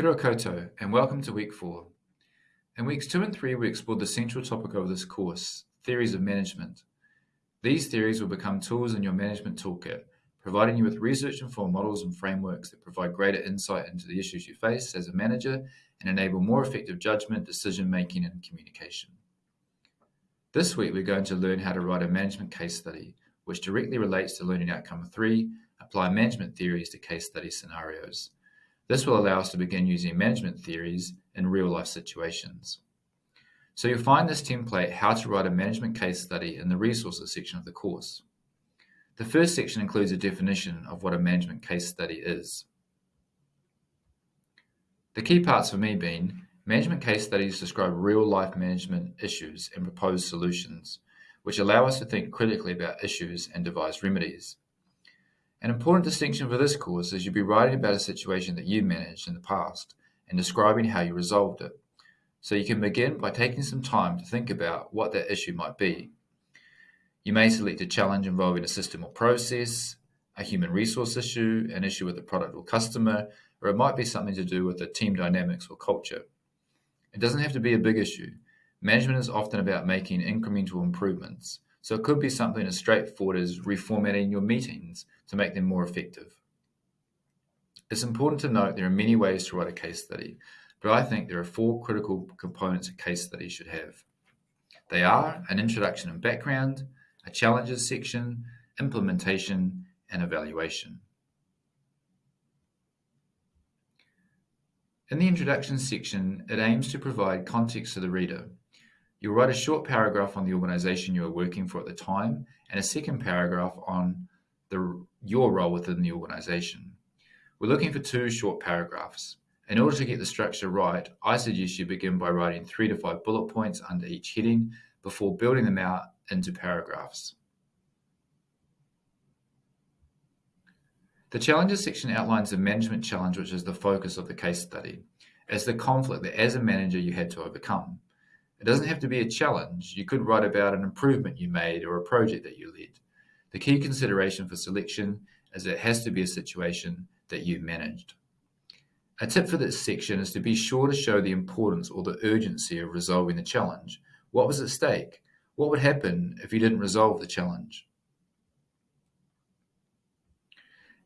Kia koutou, and welcome to week four. In weeks two and three, we explored the central topic of this course, theories of management. These theories will become tools in your management toolkit, providing you with research-informed models and frameworks that provide greater insight into the issues you face as a manager and enable more effective judgment, decision-making, and communication. This week, we're going to learn how to write a management case study, which directly relates to learning outcome three, apply management theories to case study scenarios. This will allow us to begin using management theories in real-life situations. So you'll find this template, How to Write a Management Case Study, in the Resources section of the course. The first section includes a definition of what a management case study is. The key parts for me being, management case studies describe real-life management issues and propose solutions, which allow us to think critically about issues and devise remedies. An important distinction for this course is you'll be writing about a situation that you managed in the past and describing how you resolved it. So you can begin by taking some time to think about what that issue might be. You may select a challenge involving a system or process, a human resource issue, an issue with a product or customer, or it might be something to do with the team dynamics or culture. It doesn't have to be a big issue. Management is often about making incremental improvements. So it could be something as straightforward as reformatting your meetings to make them more effective. It's important to note there are many ways to write a case study, but I think there are four critical components a case study should have. They are an introduction and background, a challenges section, implementation, and evaluation. In the introduction section, it aims to provide context to the reader. You'll write a short paragraph on the organization you are working for at the time and a second paragraph on the, your role within the organization. We're looking for two short paragraphs. In order to get the structure right, I suggest you begin by writing three to five bullet points under each heading before building them out into paragraphs. The challenges section outlines the management challenge, which is the focus of the case study, as the conflict that as a manager you had to overcome. It doesn't have to be a challenge. You could write about an improvement you made or a project that you led. The key consideration for selection is it has to be a situation that you managed. A tip for this section is to be sure to show the importance or the urgency of resolving the challenge. What was at stake? What would happen if you didn't resolve the challenge?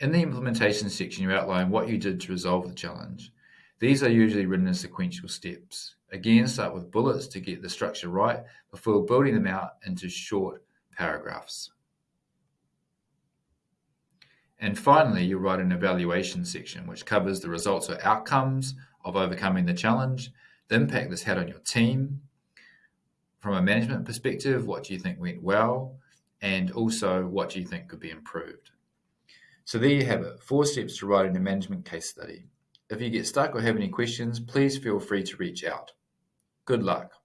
In the implementation section, you outline what you did to resolve the challenge. These are usually written in sequential steps. Again, start with bullets to get the structure right before building them out into short paragraphs. And finally, you'll write an evaluation section, which covers the results or outcomes of overcoming the challenge, the impact this had on your team. From a management perspective, what do you think went well? And also, what do you think could be improved? So there you have it, four steps to writing a management case study. If you get stuck or have any questions, please feel free to reach out. Good luck.